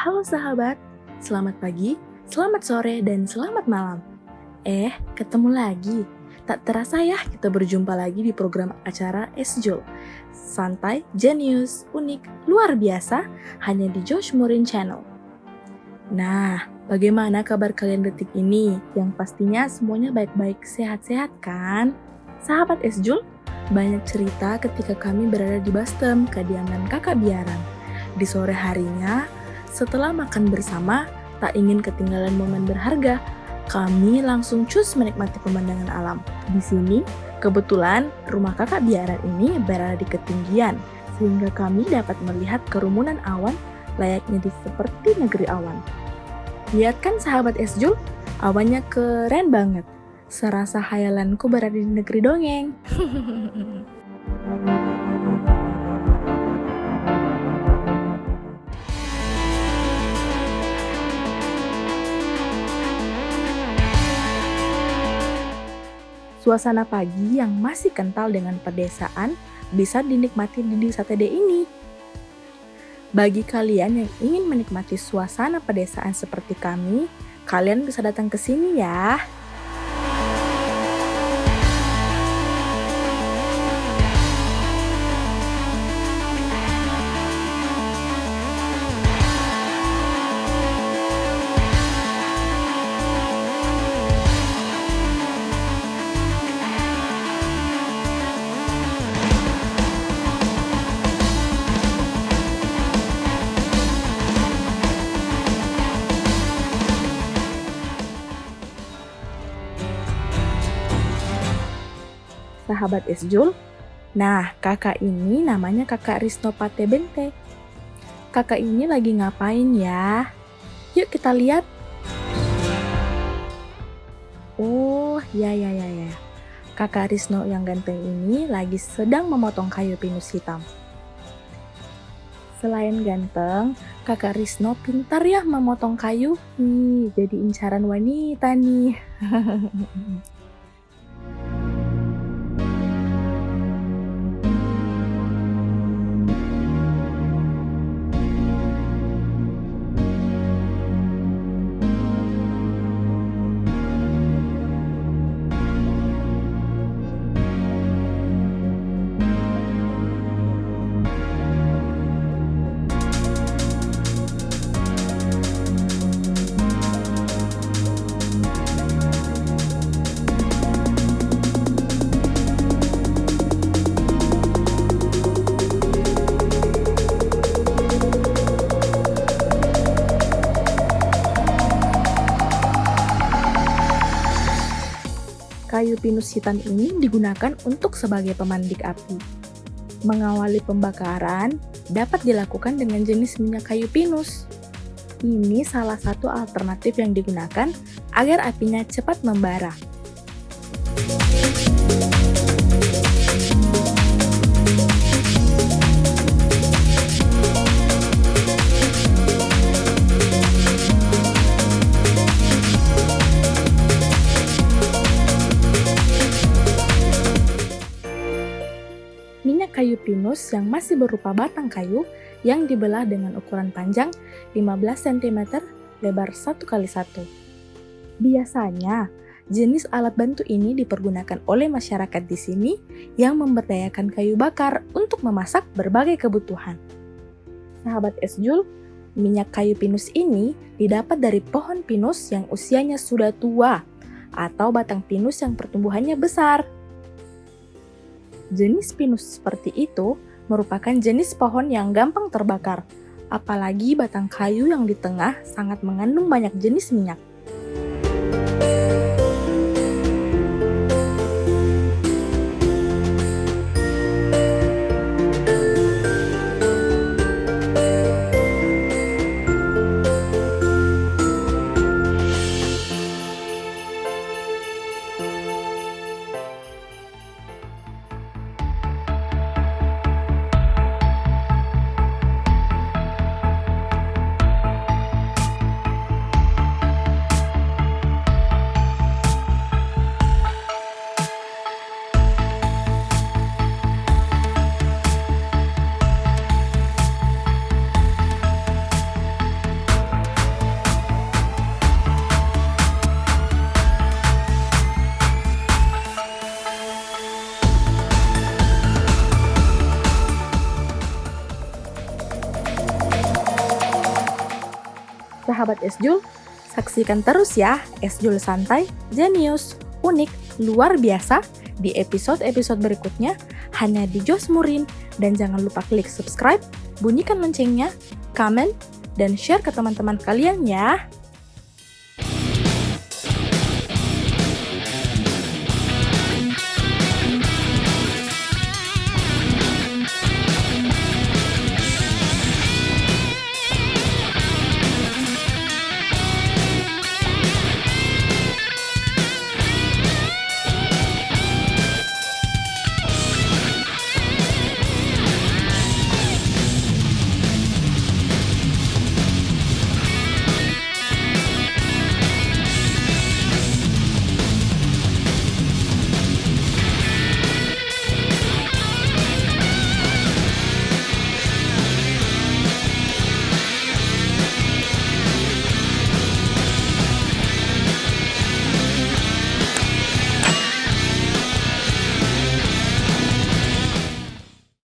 Halo sahabat, selamat pagi, selamat sore, dan selamat malam. Eh, ketemu lagi. Tak terasa ya kita berjumpa lagi di program acara Esjol. Santai, genius, unik, luar biasa, hanya di Josh Morin Channel. Nah, bagaimana kabar kalian detik ini? Yang pastinya semuanya baik-baik, sehat-sehat kan? Sahabat Esjul, banyak cerita ketika kami berada di Bastem, kediaman kakak biaran. Di sore harinya, setelah makan bersama, tak ingin ketinggalan momen berharga, kami langsung cus menikmati pemandangan alam. Di sini, kebetulan rumah kakak biaran ini berada di ketinggian, sehingga kami dapat melihat kerumunan awan layaknya di seperti negeri awan. Lihat kan sahabat Esjul, awannya keren banget. Serasa hayalanku berada di negeri dongeng. Suasana pagi yang masih kental dengan pedesaan bisa dinikmati di desa TD ini. Bagi kalian yang ingin menikmati suasana pedesaan seperti kami, kalian bisa datang ke sini ya. Sahabat Esjul? Nah, kakak ini namanya kakak Risno Pate Bente. Kakak ini lagi ngapain ya? Yuk kita lihat. Oh, ya ya ya ya. Kakak Risno yang ganteng ini lagi sedang memotong kayu pinus hitam. Selain ganteng, kakak Risno pintar ya memotong kayu. Nih, jadi incaran wanita nih. kayu pinus hitam ini digunakan untuk sebagai pemandik api. Mengawali pembakaran dapat dilakukan dengan jenis minyak kayu pinus. Ini salah satu alternatif yang digunakan agar apinya cepat membara. Kayu pinus yang masih berupa batang kayu yang dibelah dengan ukuran panjang 15 cm, lebar 1 kali 1 Biasanya, jenis alat bantu ini dipergunakan oleh masyarakat di sini yang memberdayakan kayu bakar untuk memasak berbagai kebutuhan. Sahabat Esjul, minyak kayu pinus ini didapat dari pohon pinus yang usianya sudah tua atau batang pinus yang pertumbuhannya besar. Jenis pinus seperti itu merupakan jenis pohon yang gampang terbakar, apalagi batang kayu yang di tengah sangat mengandung banyak jenis minyak. Sahabat Esjul, saksikan terus ya Esjul santai, jenius, unik, luar biasa. Di episode-episode berikutnya hanya di Jos Murin. Dan jangan lupa klik subscribe, bunyikan loncengnya, komen, dan share ke teman-teman kalian ya.